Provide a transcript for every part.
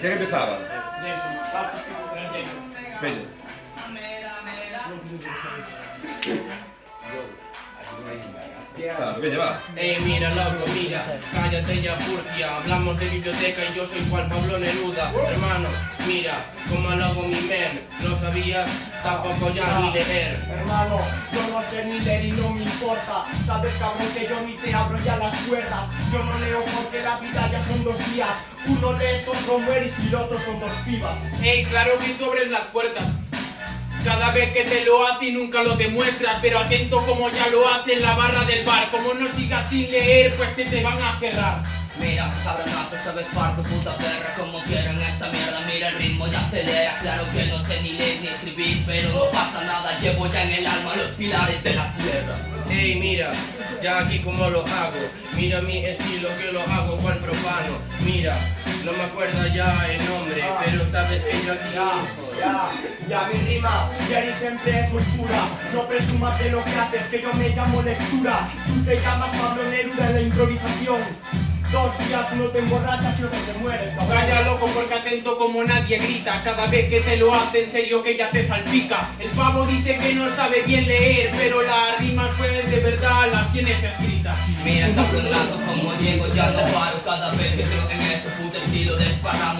¿Quién empezaba? Venga. Ah, va. Ey, mira, loco, mira, cállate ya, furcia. Hablamos de biblioteca y yo soy Juan Pablo Neruda. Hermano, mira, como lo hago mi men. No sabías, tampoco ya ni leer. Hermano, yo no sé ni leer y no me importa Sabes cabrón que yo ni te abro ya las puertas Yo no leo porque la vida ya son dos días Uno lees, otro mueres y el otro son dos pibas Ey, claro que tú abres las puertas. Cada vez que te lo hace y nunca lo demuestras, pero atento como ya lo hace en la barra del bar. Como no sigas sin leer, pues te, te van a cerrar. Mira, cabronazo, sabes parto, puta perra, como quieran esta mierda, mira el ritmo y acelera, claro que no sé ni leer ni escribir, pero no pasa nada, llevo ya en el alma los pilares de la tierra. Ey, mira, ya aquí como lo hago. Mira mi estilo que lo hago cual profano. Mira, no me acuerdo ya el nombre, pero sabes que yo aquí. Ya, ya, ya mi rima, Jerry siempre es muy pura No presumas de lo que haces, que yo me llamo lectura Tú te llamas Pablo Neruda en la improvisación Dos días uno te emborrachas y otro te mueres, cabrón. Calla loco porque atento como nadie grita. Cada vez que te lo hace en serio que ya te salpica. El pavo dice que no sabe bien leer Pero las rimas pues de verdad las tienes escritas Mira, cabronazo, como Diego ya no paro,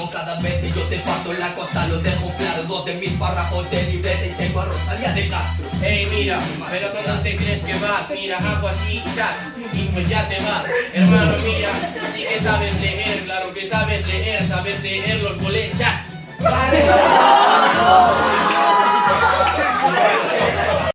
cada vez que yo te paso la cosa lo dejo claro, dos de mis párrafos de libreta y tengo a Rosalía de Castro. Ey mira, pero ¿dónde te crees que vas? Mira, hago así y chas, y pues ya te vas Hermano mira, sí que sabes leer, claro que sabes leer Sabes leer los bolechas Vale,